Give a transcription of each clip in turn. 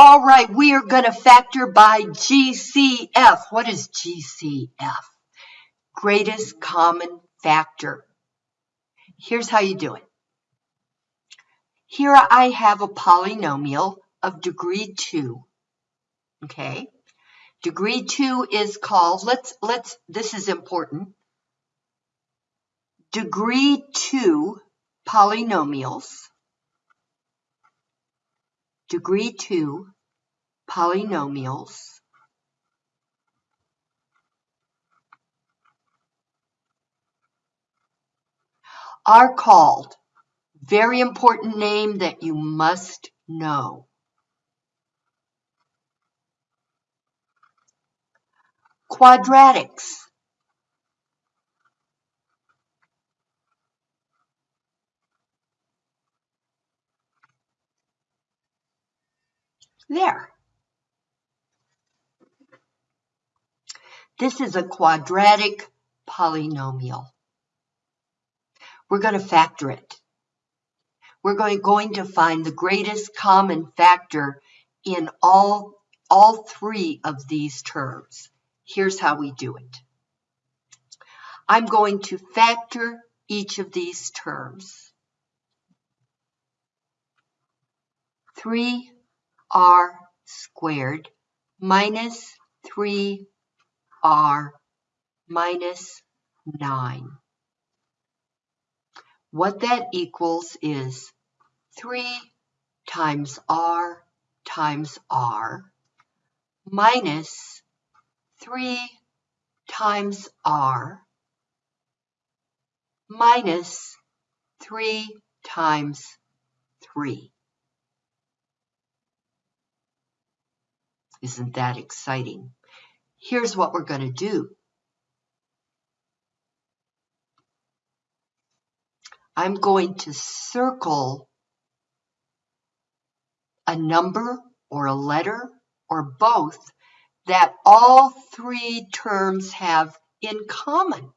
All right, we are going to factor by GCF. What is GCF? Greatest common factor. Here's how you do it. Here I have a polynomial of degree 2. Okay? Degree 2 is called, let's, let's, this is important. Degree 2 polynomials degree 2 polynomials are called, very important name that you must know. Quadratics. There. This is a quadratic polynomial. We're going to factor it. We're going, going to find the greatest common factor in all, all three of these terms. Here's how we do it. I'm going to factor each of these terms. 3 r squared minus 3r minus 9. What that equals is 3 times r times r minus 3 times r minus 3 times 3. Isn't that exciting? Here's what we're going to do. I'm going to circle a number or a letter or both that all three terms have in common.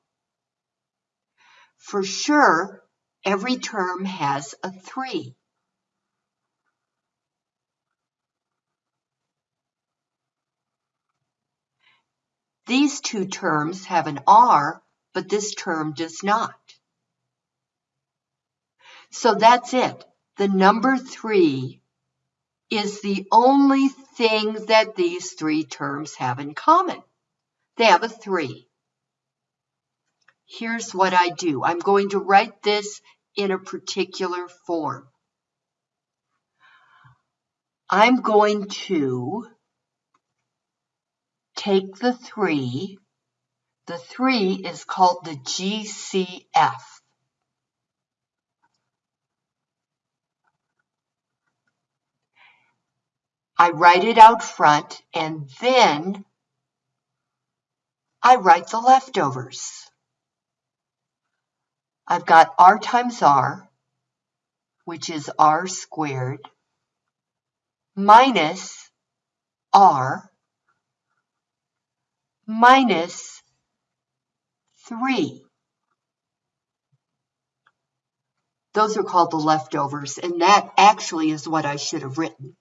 For sure, every term has a 3. These two terms have an R, but this term does not. So that's it. The number 3 is the only thing that these three terms have in common. They have a 3. Here's what I do. I'm going to write this in a particular form. I'm going to take the 3. The 3 is called the GCF. I write it out front and then I write the leftovers. I've got r times r, which is r squared, minus r, minus 3. Those are called the leftovers, and that actually is what I should have written.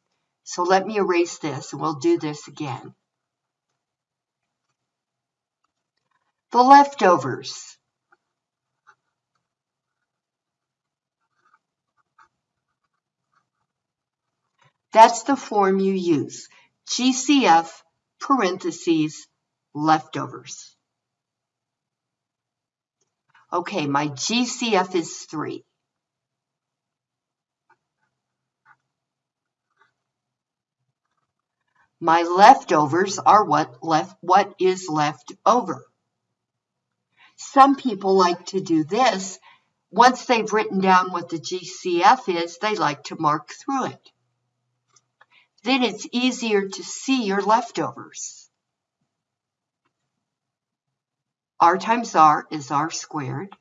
So let me erase this, and we'll do this again. The leftovers. That's the form you use. GCF parentheses leftovers. Okay, my GCF is 3. My leftovers are what left what is left over. Some people like to do this. Once they've written down what the GCF is, they like to mark through it. Then it's easier to see your leftovers. R times r is r squared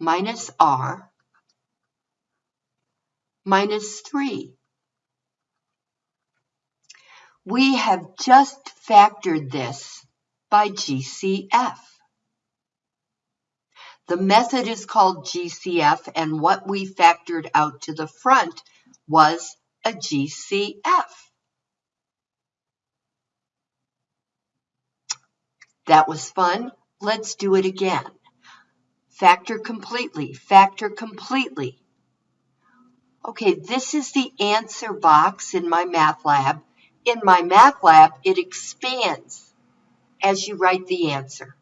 minus r minus 3. We have just factored this by GCF. The method is called GCF and what we factored out to the front was a GCF. That was fun. Let's do it again. Factor completely, factor completely. Okay, this is the answer box in MyMathLab. In MyMathLab, it expands as you write the answer.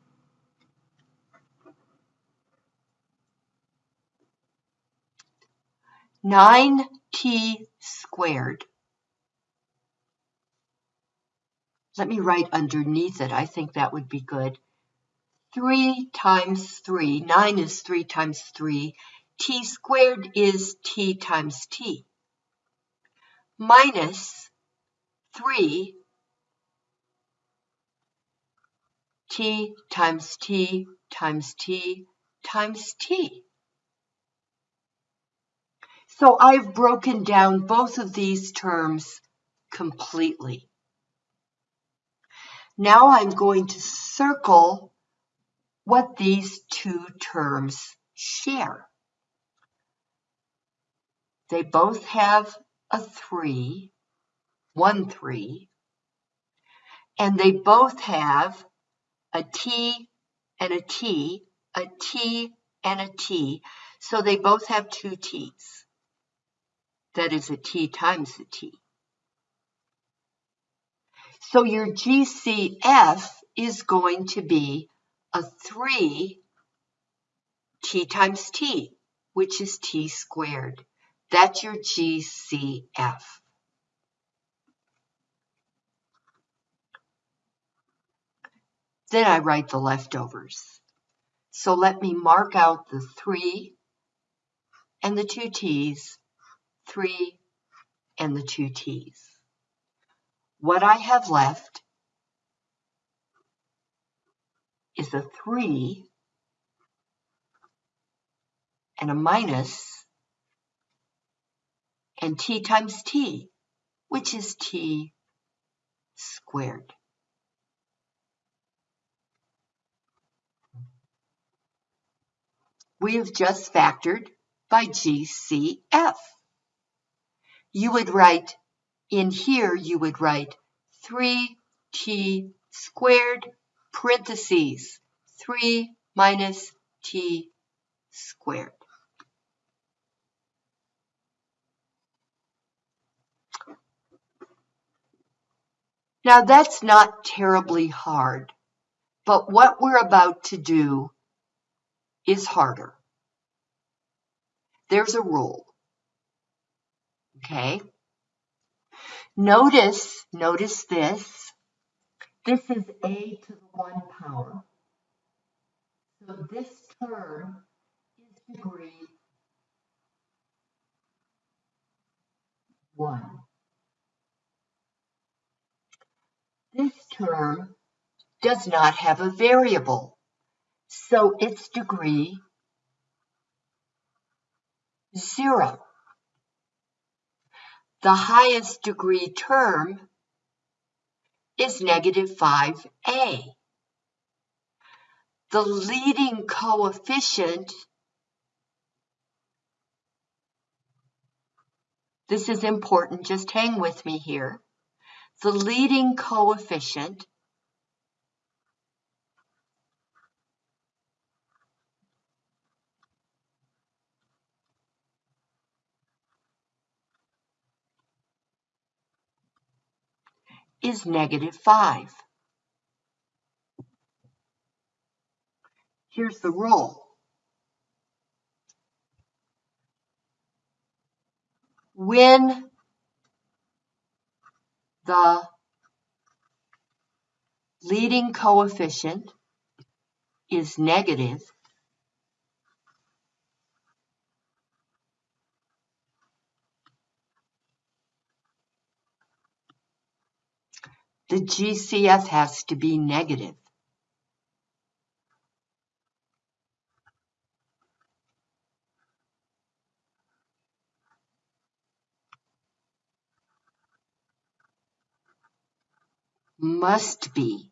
Nine t squared. Let me write underneath it. I think that would be good. 3 times 3, 9 is 3 times 3 t squared is t times t minus 3 t times t times t times t. So I've broken down both of these terms completely. Now I'm going to circle what these two terms share. They both have a 3, 1, 3, and they both have a T and a T, a T and a T, so they both have two T's. That is a T times a T. So your GCF is going to be a 3 T times T, which is T squared. That's your GCF. Then I write the leftovers. So let me mark out the 3 and the 2 t's, 3 and the 2 t's. What I have left is a 3 and a minus and t times t, which is t squared. We have just factored by GCF. You would write, in here you would write 3t squared parentheses 3 minus t squared. Now that's not terribly hard, but what we're about to do is harder. There's a rule. Okay? Notice, notice this. This is a to the 1 power. So this term is degree 1. This term does not have a variable, so its degree 0. The highest degree term is negative 5a. The leading coefficient, this is important, just hang with me here the leading coefficient is negative 5. Here's the rule. When the leading coefficient is negative, the GCF has to be negative. must be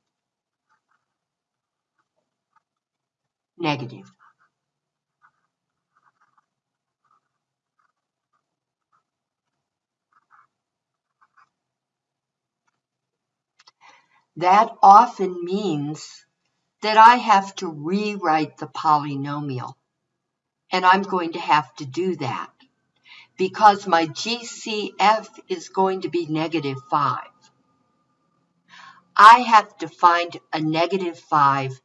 negative. That often means that I have to rewrite the polynomial. And I'm going to have to do that because my GCF is going to be negative 5. I have to find a negative 5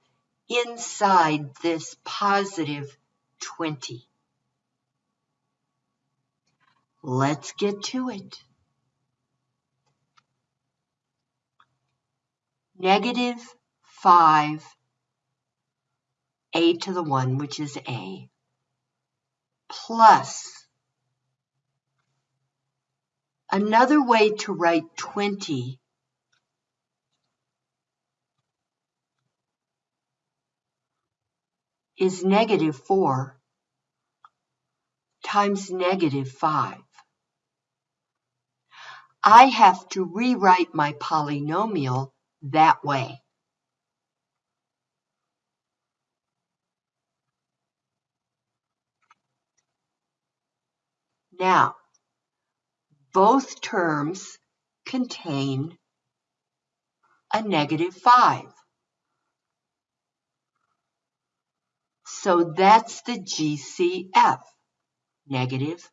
inside this positive 20. Let's get to it. Negative 5 a to the 1, which is a, plus another way to write 20 is negative 4 times negative 5. I have to rewrite my polynomial that way. Now, both terms contain a negative 5. So that's the GCF, negative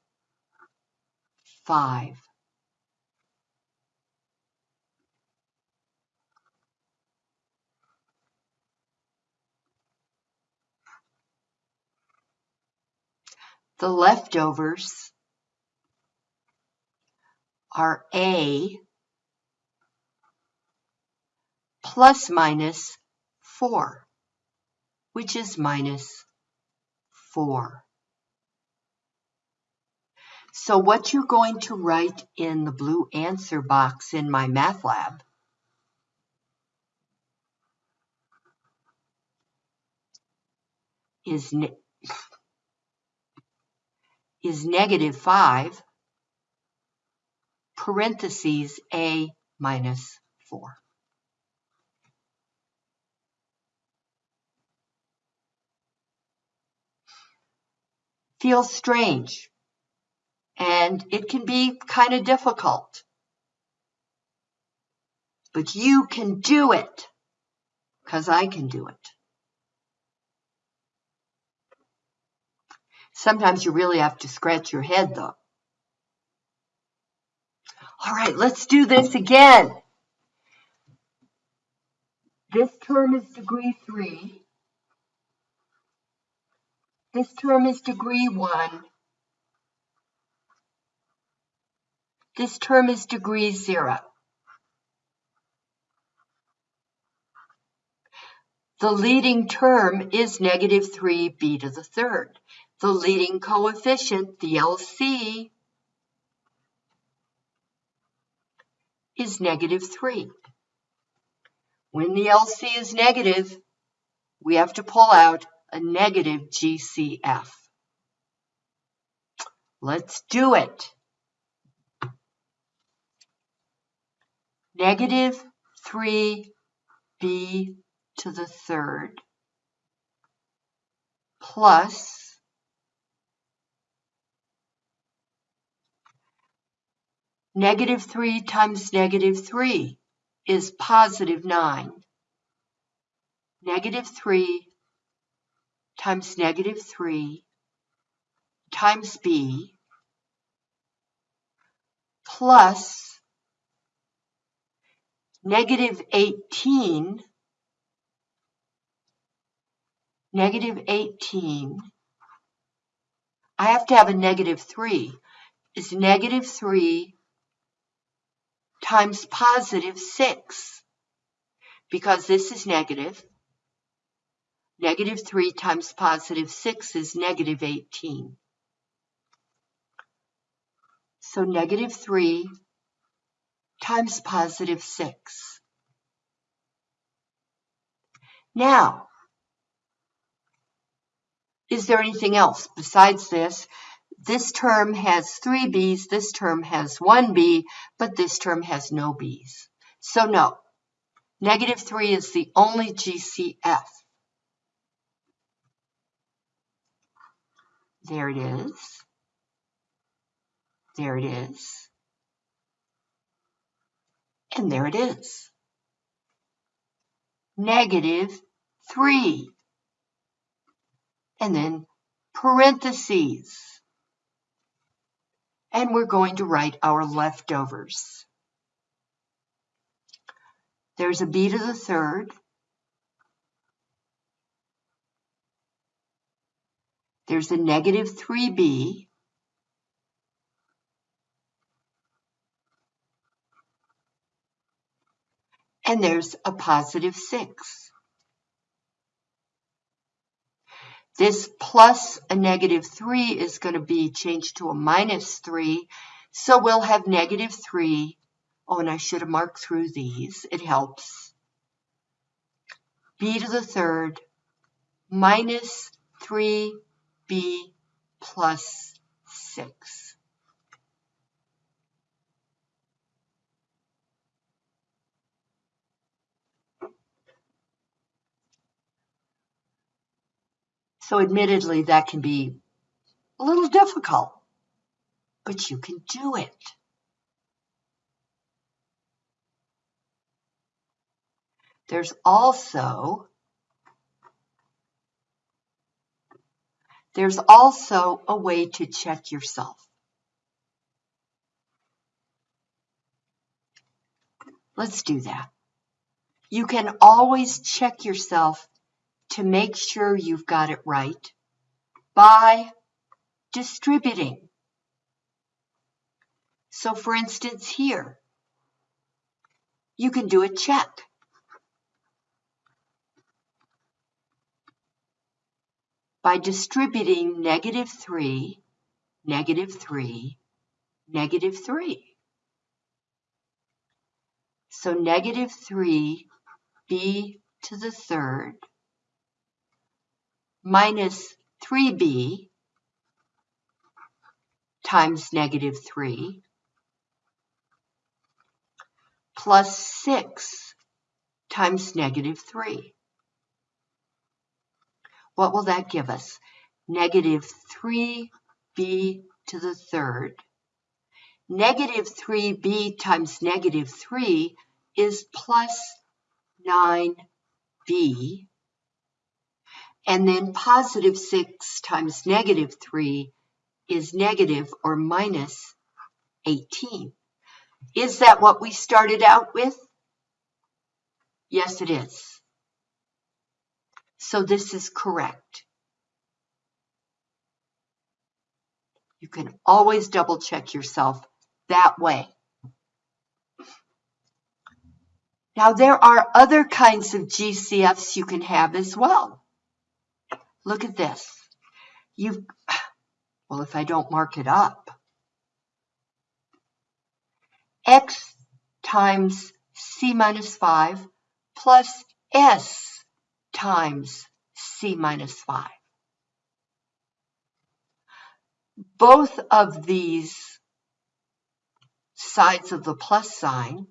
5. The leftovers are A plus minus 4, which is minus 4. So what you're going to write in the blue answer box in MyMathLab is negative 5 parentheses a minus 4. Feels strange and it can be kind of difficult. But you can do it because I can do it. Sometimes you really have to scratch your head though. All right, let's do this again. This term is degree 3. This term is degree 1. This term is degree 0. The leading term is negative 3b to the third. The leading coefficient, the LC, is negative 3. When the LC is negative, we have to pull out a negative GCF. Let's do it. Negative 3b to the third plus Negative 3 times negative 3 is positive 9. Negative 3 times negative 3 times b plus negative 18 negative 18 I have to have a negative 3 is negative 3 times positive 6 because this is negative. Negative 3 times positive 6 is negative 18. So negative 3 times positive 6. Now, is there anything else besides this this term has three B's, this term has one B, but this term has no B's. So no, negative 3 is the only GCF. There it is. There it is. And there it is. negative 3. And then parentheses. And we're going to write our leftovers. There's a b to the third. There's a negative 3b. And there's a positive 6. This plus a negative 3 is going to be changed to a minus 3. So we'll have negative 3 Oh, and I should have marked through these. It helps. b to the third minus 3b plus 6. So admittedly, that can be a little difficult, but you can do it. There's also there's also a way to check yourself. Let's do that. You can always check yourself to make sure you've got it right by distributing. So for instance here, you can do a check. by distributing negative 3, negative 3, negative 3. So negative 3 b to the third minus 3b times negative 3 plus 6 times negative 3. What will that give us? Negative 3b to the third. Negative 3b times negative 3 is plus 9b. And then positive 6 times negative 3 is negative or minus 18. Is that what we started out with? Yes, it is. So this is correct. You can always double check yourself that way. Now there are other kinds of GCFs you can have as well. Look at this. You've, well, if I don't mark it up, x times c minus 5 plus s times c minus 5. Both of these sides of the plus sign,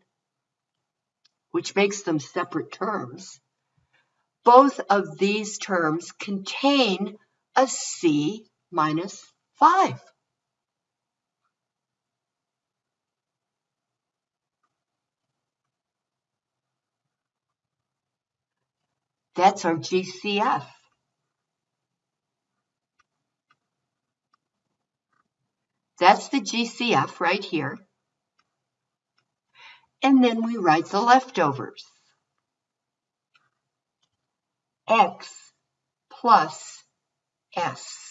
which makes them separate terms, both of these terms contain a c minus 5. That's our GCF. That's the GCF right here. And then we write the leftovers. X plus S.